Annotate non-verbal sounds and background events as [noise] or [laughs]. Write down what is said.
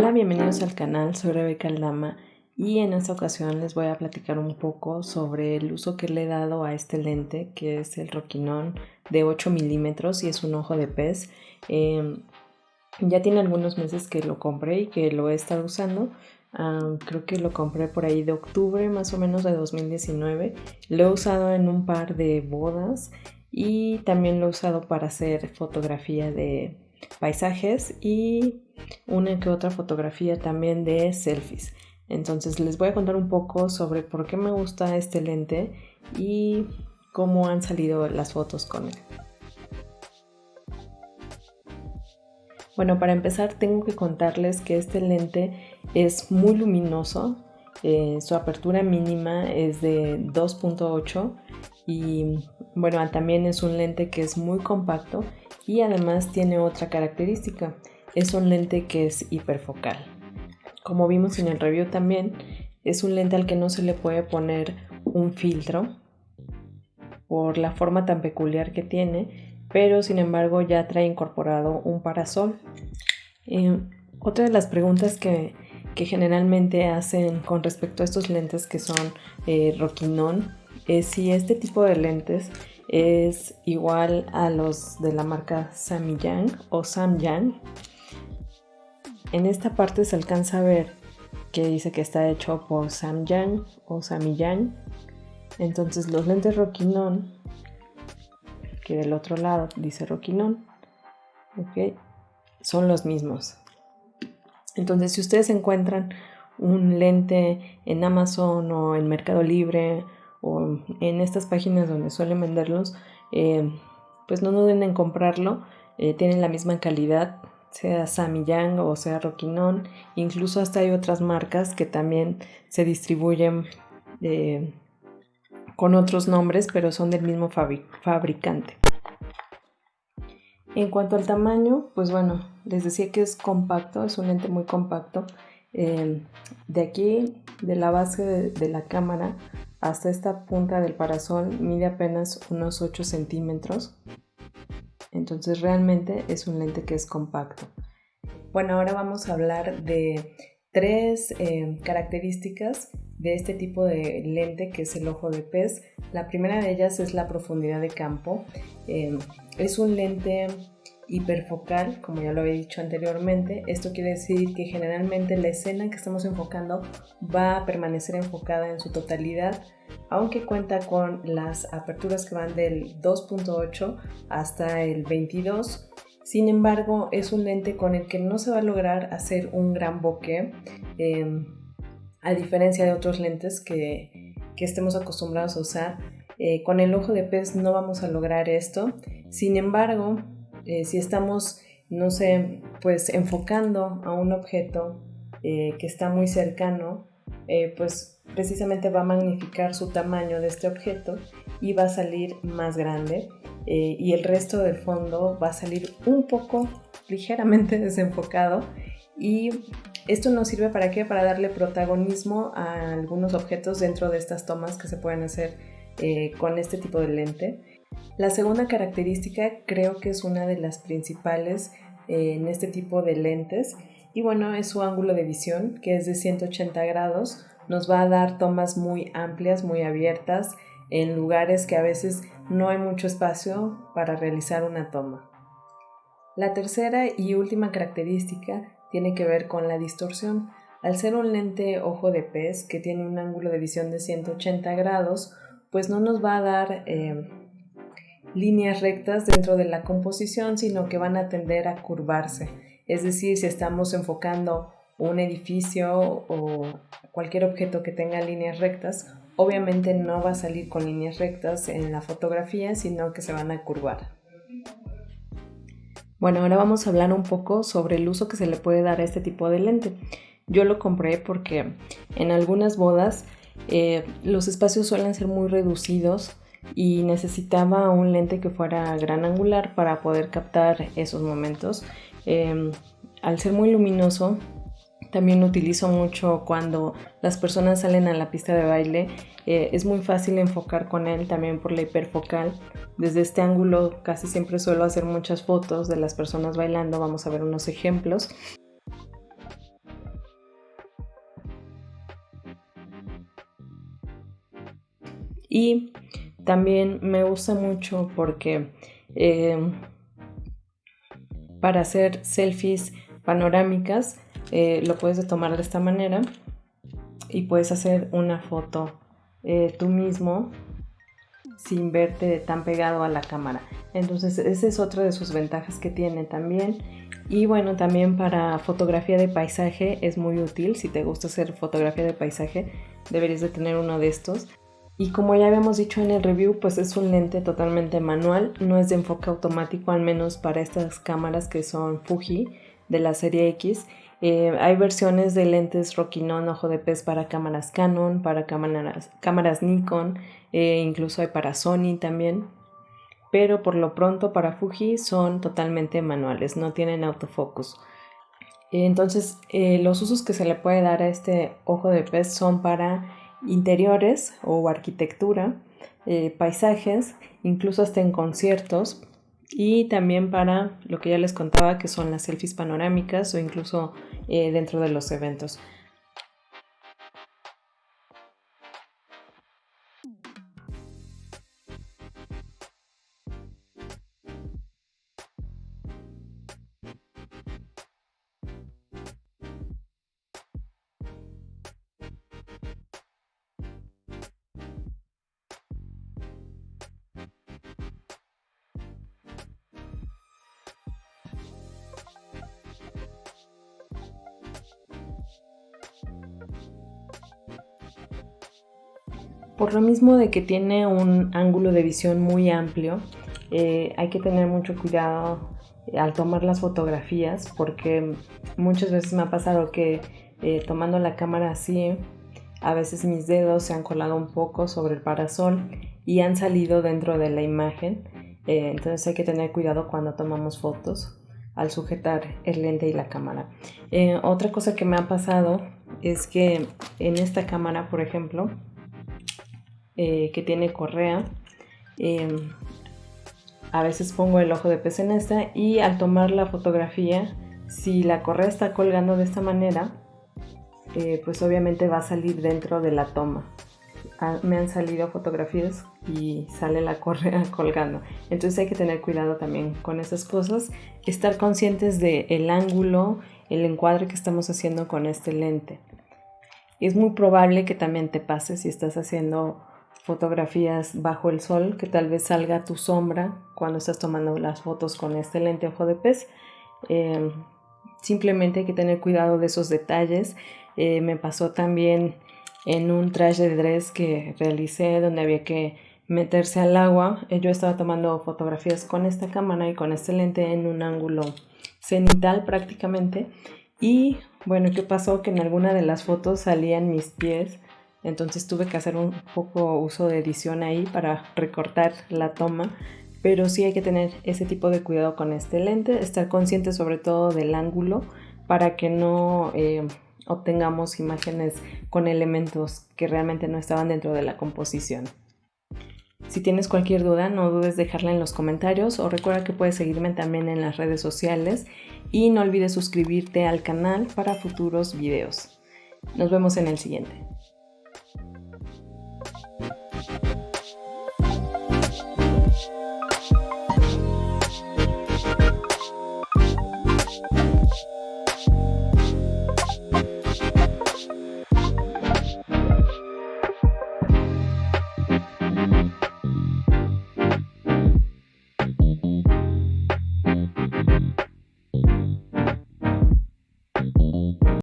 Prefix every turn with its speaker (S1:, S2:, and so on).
S1: Hola, bienvenidos al canal, soy Rebeca Aldama y en esta ocasión les voy a platicar un poco sobre el uso que le he dado a este lente que es el Roquinon de 8 milímetros y es un ojo de pez. Em, ya tiene algunos meses que lo compré y que lo he estado usando. creo que lo compré por ahí de octubre más o menos de 2019. Lo he usado en un par de bodas y también lo he usado para hacer fotografía de paisajes y una que otra fotografía también de selfies. Entonces les voy a contar un poco sobre por qué me gusta este lente y cómo han salido las fotos con él. Bueno, para empezar tengo que contarles que este lente es muy luminoso, eh, su apertura mínima es de 2.8 y bueno, también es un lente que es muy compacto y además tiene otra característica, es un lente que es hiperfocal. Como vimos en el review también, es un lente al que no se le puede poner un filtro por la forma tan peculiar que tiene, pero sin embargo ya trae incorporado un parasol. Eh, otra de las preguntas que, generalmente hacen con respecto a estos lentes que son eh, es si este tipo de lentes es igual a los de la marca Samyang o Samyang. En esta parte se alcanza a ver que dice que está hecho por Samyang o Samyang. Entonces los lentes Rokinon, que del otro lado dice Rokinon, son los mismos. Entonces si ustedes encuentran un lente en Amazon o en Mercado Libre o en estas páginas donde suelen venderlos, eh, pues no duden en comprarlo. Eh, tienen la misma calidad, sea Samyang o sea Rokinon. Incluso hasta hay otras marcas que también se distribuyen eh, con otros nombres, pero son del mismo fabricante. En cuanto al tamaño, pues bueno, les decía que es compacto, es un lente muy compacto. de aquí, de la base de la cámara hasta esta punta del parasol mide apenas unos 8 centímetros. Entonces realmente es un lente que es compacto. Bueno, ahora vamos a hablar de tres eh, características de este tipo de lente que es el ojo de pez. La primera de ellas es la profundidad de campo. Eh, es un lente hiperfocal, como ya lo había dicho anteriormente. Esto quiere decir que generalmente la escena que estamos enfocando va a permanecer enfocada en su totalidad, aunque cuenta con las aperturas que van del 2.8 hasta el 22. Sin embargo, es un lente con el que no se va a lograr hacer un gran bokeh, a diferencia de otros lentes que, que estemos acostumbrados a usar. Eh, con el ojo de pez no vamos a lograr esto. Sin embargo, eh, si estamos, no sé, pues enfocando a un objeto eh, que está muy cercano, pues precisamente va a magnificar su tamaño de este objeto y va a salir más grande y el resto del fondo va a salir un poco ligeramente [laughs] desenfocado y esto nos sirve para qué? Para darle protagonismo a algunos objetos dentro de estas tomas que se pueden hacer con este tipo de lente. La segunda característica creo que es una de las principales eh, en este tipo de lentes y bueno, es su ángulo de visión que es de 180 grados. Nos va a dar tomas muy amplias, muy abiertas en lugares que a veces no hay mucho espacio para realizar una toma. La tercera y última característica tiene que ver con la distorsión. Al ser un lente ojo de pez que tiene un ángulo de visión de 180 grados, pues no nos va a dar eh, líneas rectas dentro de la composición, sino que van a tender a curvarse. Es decir, si estamos enfocando un edificio o cualquier objeto que tenga líneas rectas, obviamente no va a salir con líneas rectas en la fotografía, sino que se van a curvar. Bueno, ahora vamos a hablar un poco sobre el uso que se le puede dar a este tipo de lente. Yo lo compré porque en algunas bodas eh, los espacios suelen ser muy reducidos y necesitaba un lente que fuera gran angular para poder captar esos momentos. Em, al ser muy luminoso, también lo utilizo mucho cuando las personas salen a la pista de baile. Eh, es muy fácil enfocar con él también por la hiperfocal. Desde este ángulo casi siempre suelo hacer muchas fotos de las personas bailando. Vamos a ver unos ejemplos. Y también me gusta mucho porque eh, para hacer selfies panorámicas eh, lo puedes tomar de esta manera y puedes hacer una foto eh, tú mismo sin verte tan pegado a la cámara. Entonces esa es otra de sus ventajas que tiene también. Y bueno, también para fotografía de paisaje es muy útil. Si te gusta hacer fotografía de paisaje, deberías de tener uno de estos. Y como ya habíamos dicho en el review, pues es un lente totalmente manual, no es de enfoque automático, al menos para estas cámaras que son Fuji de la serie X. Eh, hay versiones de lentes Rokinon ojo de pez para cámaras Canon, para cámaras, Nikon, eh, incluso hay para Sony también. Pero por lo pronto para Fuji son totalmente manuales, no tienen autofocus. Entonces eh, los usos que se le puede dar a este ojo de pez son para interiores o arquitectura, paisajes, incluso hasta en conciertos, y también para lo que ya les contaba que son las selfies panorámicas o incluso eh, dentro de los eventos. Por lo mismo de que tiene un ángulo de visión muy amplio, eh, hay que tener mucho cuidado eh, al tomar las fotografías porque muchas veces me ha pasado que eh, tomando la cámara así, a veces mis dedos se han colado un poco sobre el parasol y han salido dentro de la imagen. entonces hay que tener cuidado cuando tomamos fotos al sujetar el lente y la cámara. otra cosa que me ha pasado es que en esta cámara, por ejemplo, eh, que tiene correa. Em, a veces pongo el ojo de pez en esta y al tomar la fotografía, si la correa está colgando de esta manera, eh, pues obviamente va a salir dentro de la toma. Ah, me han salido fotografías y sale la [laughs] correa colgando. Entonces hay que tener cuidado también con esas cosas. Estar conscientes del el ángulo, el encuadre que estamos haciendo con este lente. Es muy probable que también te pase si estás haciendo fotografías bajo el sol, que tal vez salga tu sombra cuando estás tomando las fotos con este lente ojo de pez. Em, simplemente hay que tener cuidado de esos detalles. Eh, me pasó también en un traje de dress que realicé donde había que meterse al agua. Eh, yo estaba tomando fotografías con esta cámara y con este lente en un ángulo cenital prácticamente. Y bueno, ¿qué pasó? Que en alguna de las fotos salían mis pies entonces tuve que hacer un poco uso de edición ahí para recortar la toma, pero sí hay que tener ese tipo de cuidado con este lente, estar consciente sobre todo del ángulo para que no eh, obtengamos imágenes con elementos que realmente no estaban dentro de la composición. Si tienes cualquier duda, no dudes dejarla en los comentarios o recuerda que puedes seguirme también en las redes sociales y no olvides suscribirte al canal para futuros videos. Nos vemos en el siguiente. you